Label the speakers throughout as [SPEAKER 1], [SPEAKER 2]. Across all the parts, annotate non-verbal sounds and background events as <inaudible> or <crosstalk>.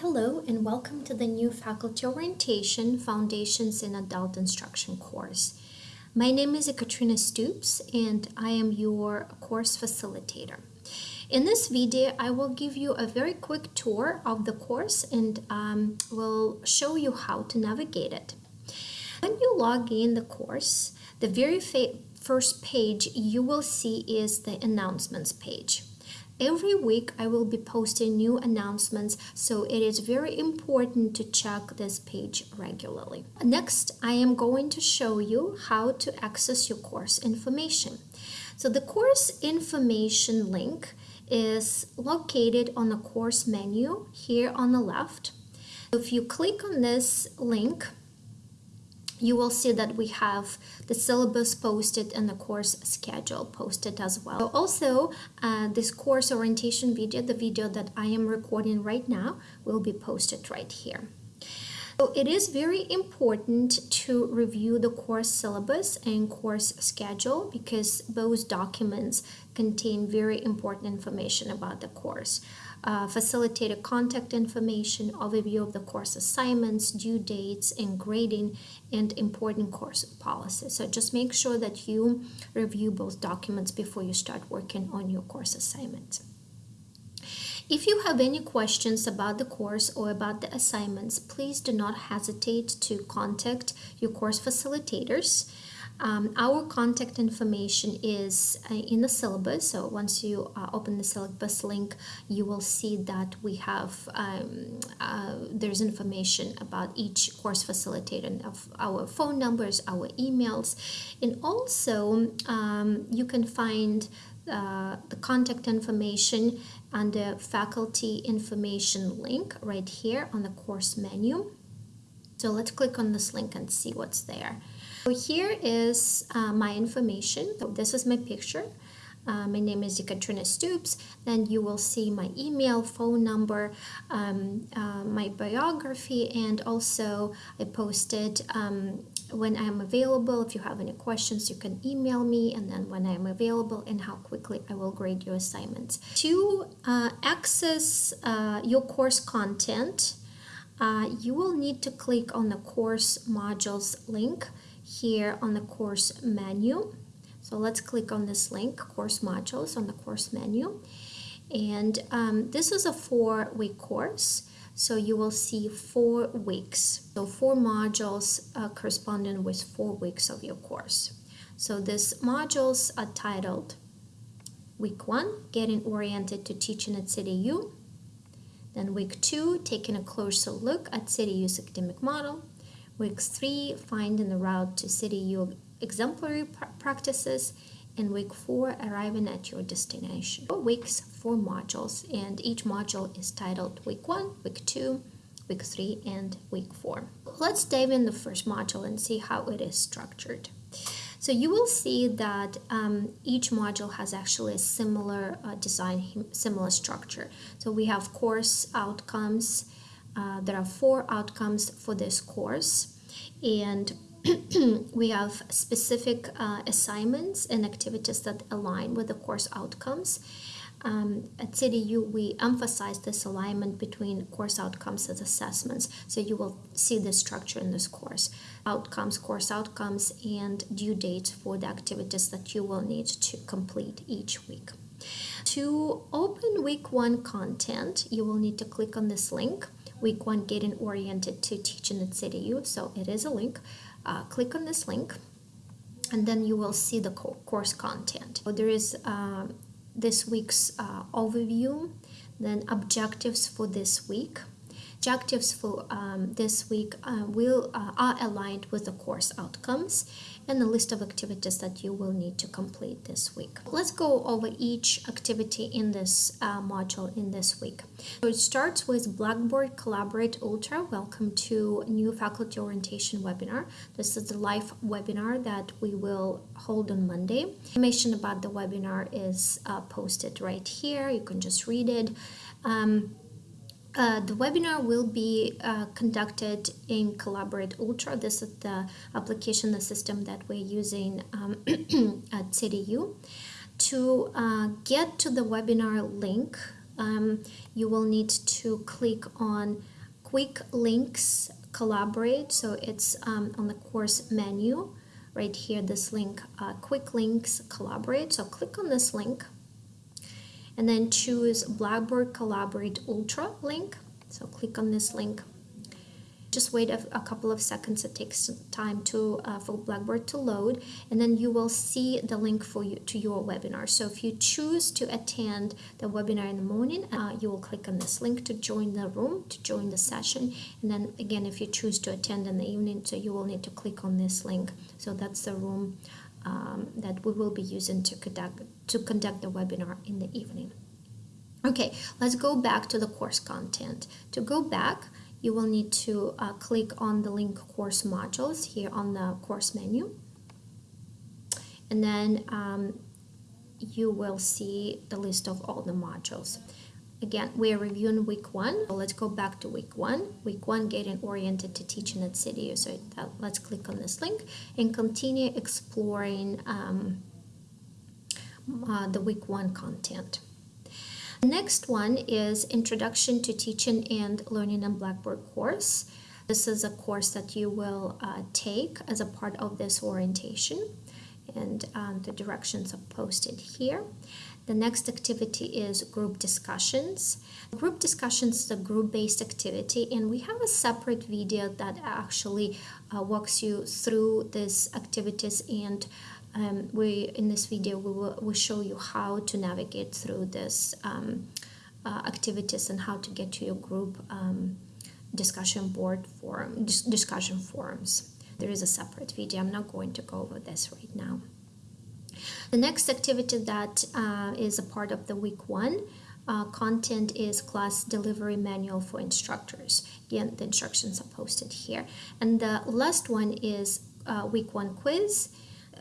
[SPEAKER 1] hello and welcome to the new Faculty Orientation Foundations in Adult Instruction course. My name is Katrina Stoops and I am your course facilitator. In this video, I will give you a very quick tour of the course and um, will show you how to navigate it. When you log in the course, the very first page you will see is the announcements page. Every week I will be posting new announcements, so it is very important to check this page regularly. Next, I am going to show you how to access your course information. So the course information link is located on the course menu here on the left. If you click on this link, you will see that we have the syllabus posted and the course schedule posted as well. Also, uh, this course orientation video, the video that I am recording right now, will be posted right here. So it is very important to review the course syllabus and course schedule because those documents contain very important information about the course uh, facilitated contact information, overview of the course assignments, due dates, and grading, and important course policies. So just make sure that you review both documents before you start working on your course assignment. If you have any questions about the course or about the assignments, please do not hesitate to contact your course facilitators. Um, our contact information is uh, in the syllabus. So once you uh, open the syllabus link, you will see that we have um, uh, there's information about each course facilitator of our phone numbers, our emails, and also um, you can find uh, the contact information under faculty information link right here on the course menu. So let's click on this link and see what's there. So here is uh, my information. So this is my picture. Uh, my name is Katrina Stoops. Then you will see my email, phone number, um, uh, my biography, and also I posted um, when I'm available. If you have any questions, you can email me, and then when I'm available and how quickly I will grade your assignments. To uh, access uh, your course content, uh, you will need to click on the course modules link here on the course menu. So let's click on this link, course modules on the course menu. And um, this is a four week course. So you will see four weeks. So four modules uh, corresponding with four weeks of your course. So these modules are titled Week 1, Getting Oriented to Teaching at CityU. Then week 2, Taking a Closer Look at CityU's Academic Model. Week 3, Finding the Route to city your Exemplary Practices. And week 4, Arriving at Your Destination. Four weeks, four modules, and each module is titled Week 1, Week 2, Week 3, and Week 4. Let's dive in the first module and see how it is structured. So you will see that um, each module has actually a similar uh, design, similar structure. So we have course outcomes, uh, there are four outcomes for this course and <clears throat> we have specific uh, assignments and activities that align with the course outcomes. Um, at CityU, we emphasize this alignment between course outcomes and assessments. So you will see the structure in this course. Outcomes, course outcomes, and due dates for the activities that you will need to complete each week. To open week one content, you will need to click on this link week one getting oriented to teaching at CityU. So it is a link. Uh, click on this link and then you will see the co course content. So there is uh, this week's uh, overview, then objectives for this week. Objectives for um, this week uh, will uh, are aligned with the course outcomes and a list of activities that you will need to complete this week. Let's go over each activity in this uh, module in this week. So it starts with Blackboard Collaborate Ultra. Welcome to new faculty orientation webinar. This is the live webinar that we will hold on Monday. Information about the webinar is uh, posted right here. You can just read it. Um, uh, the webinar will be uh, conducted in Collaborate Ultra. This is the application, the system that we're using um, <clears throat> at CityU. To uh, get to the webinar link, um, you will need to click on quick links collaborate so it's um, on the course menu right here this link uh, quick links collaborate so click on this link and then choose blackboard collaborate ultra link. So click on this link. Just wait a, a, couple of seconds. It takes time to uh, for blackboard to load. And then you will see the link for you to your webinar. So if you choose to attend the webinar in the morning uh, you will click on this link to join the room to join the session. And then again if you choose to attend in the evening so you will need to click on this link. So that's the room um, that we will be using to conduct to conduct the webinar in the evening. Okay let's go back to the course content. To go back you will need to uh, click on the link course modules here on the course menu. And then um, you will see the list of all the modules again we are reviewing week one. So let's go back to week one. Week one getting oriented to teaching at CityU so that, let's click on this link and continue exploring um, uh, the week one content. Next one is Introduction to Teaching and Learning on Blackboard course. This is a course that you will uh, take as a part of this orientation. And um, the directions are posted here. The next activity is group discussions. Group discussions is a group-based activity and we have a separate video that actually uh, walks you through these activities and um, we in this video we will we show you how to navigate through these um, uh, activities and how to get to your group um, discussion board forum dis discussion forums there is a separate video. I'm not going to go over this right now the next activity that uh, is a part of the week one uh, content is class delivery manual for instructors. Again the instructions are posted here. And the last one is uh, week one quiz.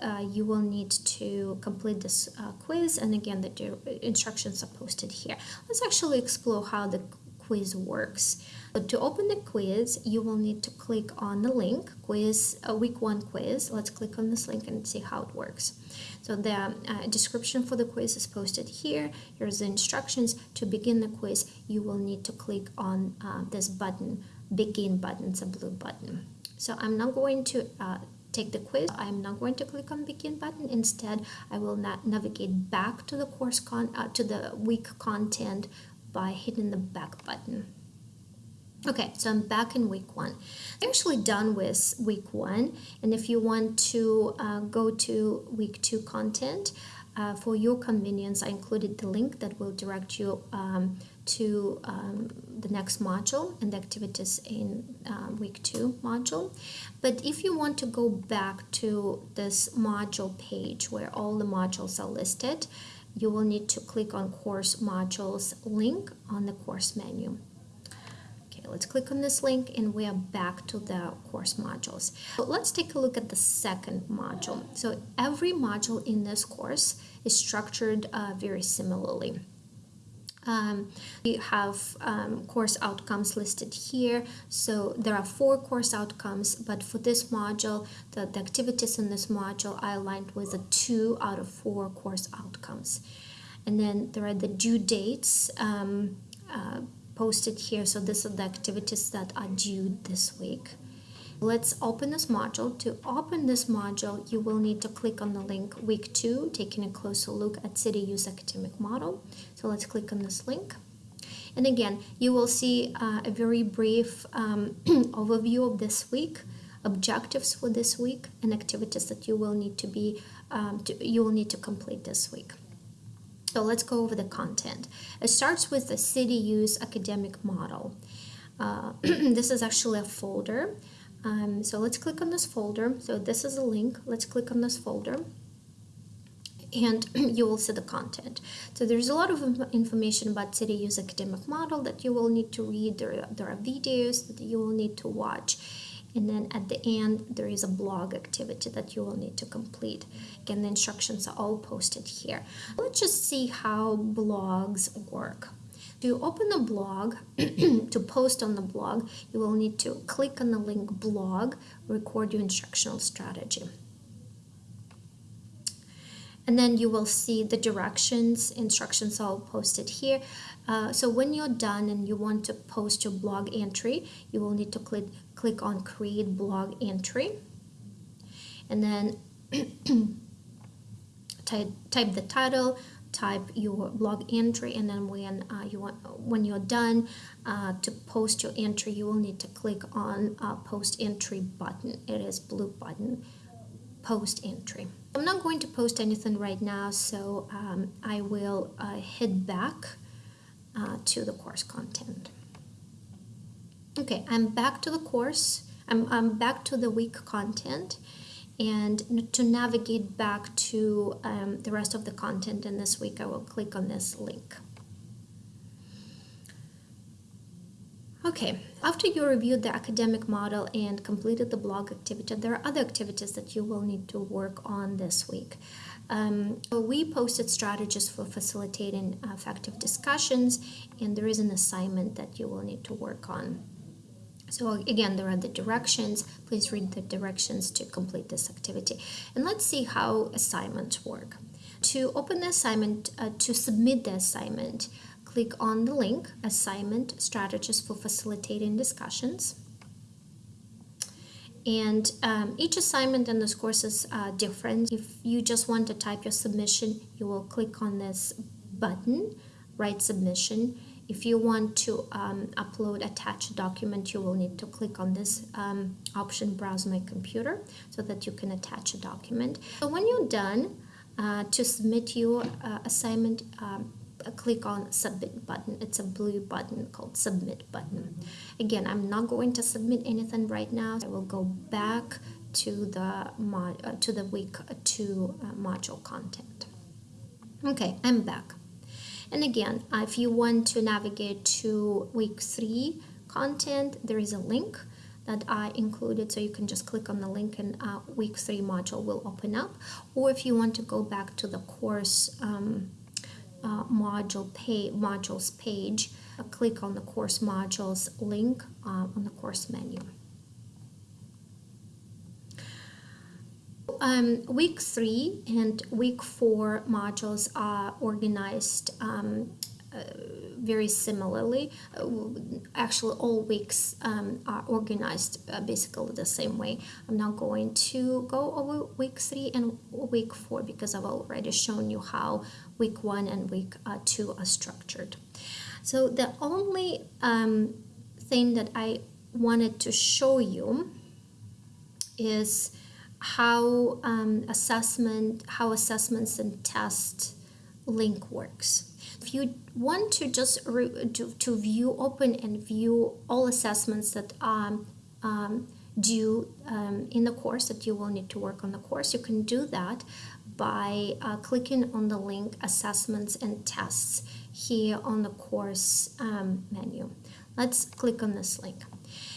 [SPEAKER 1] Uh, you will need to complete this uh, quiz. And again the instructions are posted here. Let's actually explore how the quiz works. So to open the quiz, you will need to click on the link, quiz, a week one quiz. Let's click on this link and see how it works. So the uh, description for the quiz is posted here. Here's the instructions. To begin the quiz, you will need to click on uh, this button, begin button, it's a blue button. So I'm not going to uh, take the quiz, I'm not going to click on begin button. Instead, I will navigate back to the course con uh, to the week content by hitting the back button. Okay, so I'm back in week one. I'm actually done with week one, and if you want to uh, go to week two content, uh, for your convenience, I included the link that will direct you um, to um, the next module and the activities in uh, week two module. But if you want to go back to this module page where all the modules are listed, you will need to click on course modules link on the course menu. Okay, let's click on this link and we are back to the course modules. So let's take a look at the second module. So every module in this course is structured uh, very similarly. Um, we have um, course outcomes listed here. So there are four course outcomes, but for this module, the, the activities in this module are aligned with a two out of four course outcomes. And then there are the due dates um, uh, posted here. So these are the activities that are due this week. Let's open this module. To open this module, you will need to click on the link week two, taking a closer look at CityU's academic model. So let's click on this link. And again, you will see uh, a very brief um, <clears throat> overview of this week, objectives for this week, and activities that you will need to be um, to, you will need to complete this week. So let's go over the content. It starts with the CityU's academic model. Uh, <clears throat> this is actually a folder um, so let's click on this folder. So this is a link. Let's click on this folder and <clears throat> you will see the content. So there's a lot of information about CityU's academic model that you will need to read. There, there are videos that you will need to watch. And then at the end, there is a blog activity that you will need to complete. Again, the instructions are all posted here. Let's just see how blogs work. To open a blog, <clears throat> to post on the blog, you will need to click on the link blog, record your instructional strategy. and then you will see the directions instructions all posted here uh, so when you're done and you want to post your blog entry you will need to click click on create blog entry and then <clears throat> type, type the title type your blog entry and then when uh, you want when you're done uh, to post your entry you will need to click on uh, post entry button. It is blue button post entry. I'm not going to post anything right now so um, I will uh, head back uh, to the course content. Okay I'm back to the course I'm, I'm back to the week content and to navigate back to um, the rest of the content in this week, I will click on this link. Okay, after you reviewed the academic model and completed the blog activity, there are other activities that you will need to work on this week. Um, we posted strategies for facilitating effective discussions, and there is an assignment that you will need to work on. So again, there are the directions. Please read the directions to complete this activity. And let's see how assignments work. To open the assignment, uh, to submit the assignment, click on the link, Assignment Strategies for Facilitating Discussions. And um, each assignment in this course is uh, different. If you just want to type your submission, you will click on this button, Write Submission if you want to um, upload attach a document, you will need to click on this um, option, Browse My Computer, so that you can attach a document. So when you're done, uh, to submit your uh, assignment, um, uh, click on Submit button. It's a blue button called Submit button. Again, I'm not going to submit anything right now. I will go back to the mod, uh, to the week two uh, module content. Okay, I'm back. And again, if you want to navigate to week three content, there is a link that I included so you can just click on the link and uh, week three module will open up. Or if you want to go back to the course um, uh, module pay modules page uh, click on the course modules link uh, on the course menu um, week three and week four modules are organized um, uh, very similarly. Uh, actually, all weeks um, are organized uh, basically the same way. I'm not going to go over week three and week four because I've already shown you how week one and week uh, two are structured. So the only um, thing that I wanted to show you is how um, assessment, how assessments and test link works. If you want to just to, to view, open and view all assessments that are um, due um, in the course that you will need to work on the course, you can do that by uh, clicking on the link Assessments and Tests here on the course um, menu. Let's click on this link.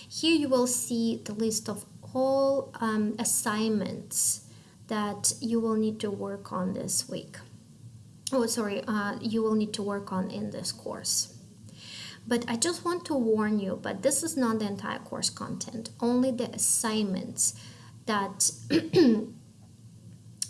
[SPEAKER 1] Here you will see the list of all um, assignments that you will need to work on this week. Oh, sorry, uh, you will need to work on in this course. But I just want to warn you, but this is not the entire course content, only the assignments that <clears throat>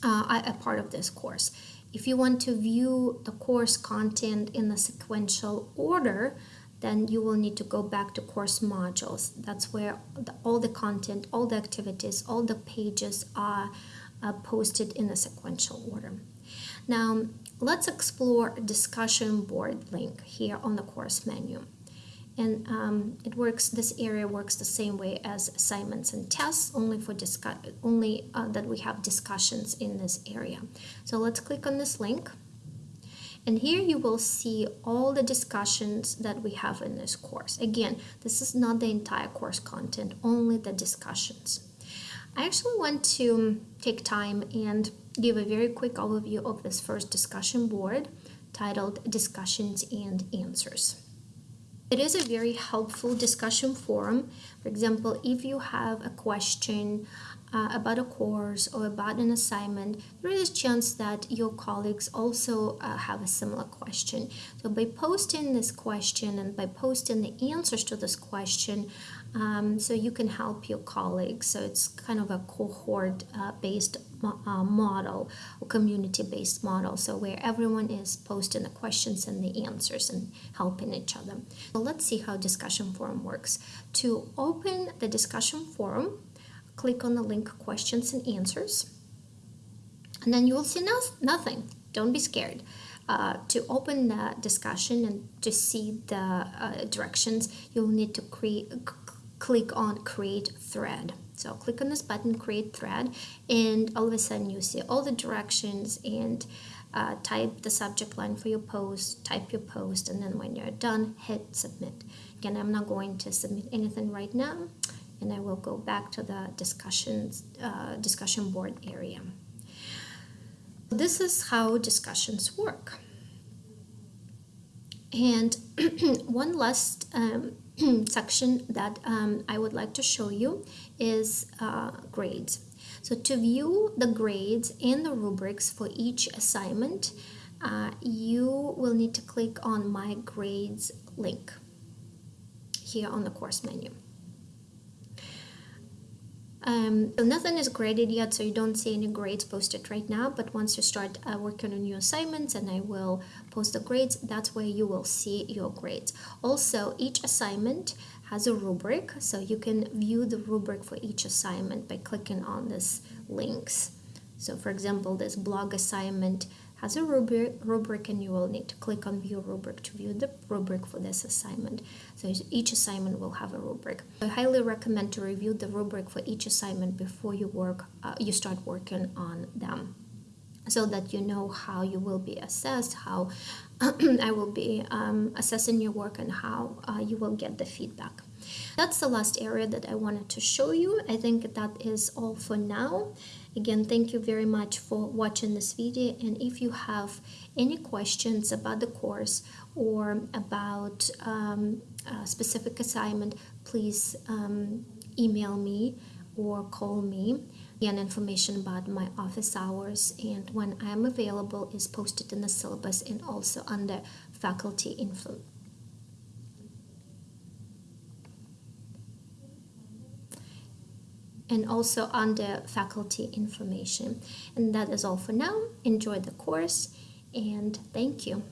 [SPEAKER 1] uh, are a part of this course. If you want to view the course content in a sequential order, then you will need to go back to course modules. That's where the, all the content, all the activities, all the pages are uh, posted in a sequential order. Now, let's explore discussion board link here on the course menu. And um, it works, this area works the same way as assignments and tests, only for discuss, only uh, that we have discussions in this area. So let's click on this link. And here you will see all the discussions that we have in this course. Again, this is not the entire course content, only the discussions. I actually want to take time and give a very quick overview of this first discussion board titled Discussions and Answers. It is a very helpful discussion forum. For example, if you have a question uh, about a course or about an assignment, there is a chance that your colleagues also uh, have a similar question. So by posting this question and by posting the answers to this question, um, so you can help your colleagues. So it's kind of a cohort uh, uh, model or community based model. So where everyone is posting the questions and the answers and helping each other. So let's see how discussion forum works. To open the discussion forum, click on the link questions and answers. And then you will see no- nothing. Don't be scared. Uh, to open the discussion and to see the uh, directions, you'll need to create, click on create thread. So click on this button, create thread, and all of a sudden you see all the directions and uh, type the subject line for your post, type your post, and then when you're done, hit submit. Again, I'm not going to submit anything right now, and I will go back to the discussions, uh, discussion board area. This is how discussions work. And <clears throat> one last um, <clears throat> section that um, I would like to show you is uh, grades. So to view the grades and the rubrics for each assignment, uh, you will need to click on My Grades link here on the course menu. Um, so nothing is graded yet, so you don't see any grades posted right now. But once you start uh, working on new assignments, and I will post the grades, that's where you will see your grades. Also, each assignment has a rubric, so you can view the rubric for each assignment by clicking on these links. So, for example, this blog assignment has a rubric, rubric and you will need to click on view rubric to view the rubric for this assignment. So each assignment will have a rubric. I highly recommend to review the rubric for each assignment before you work, uh, you start working on them so that you know how you will be assessed, how <clears throat> I will be um, assessing your work, and how uh, you will get the feedback. That's the last area that I wanted to show you. I think that is all for now. Again, thank you very much for watching this video. And if you have any questions about the course or about um, a specific assignment, please um, email me or call me. And information about my office hours and when I am available is posted in the syllabus and also under faculty info. And also under faculty information. And that is all for now. Enjoy the course and thank you.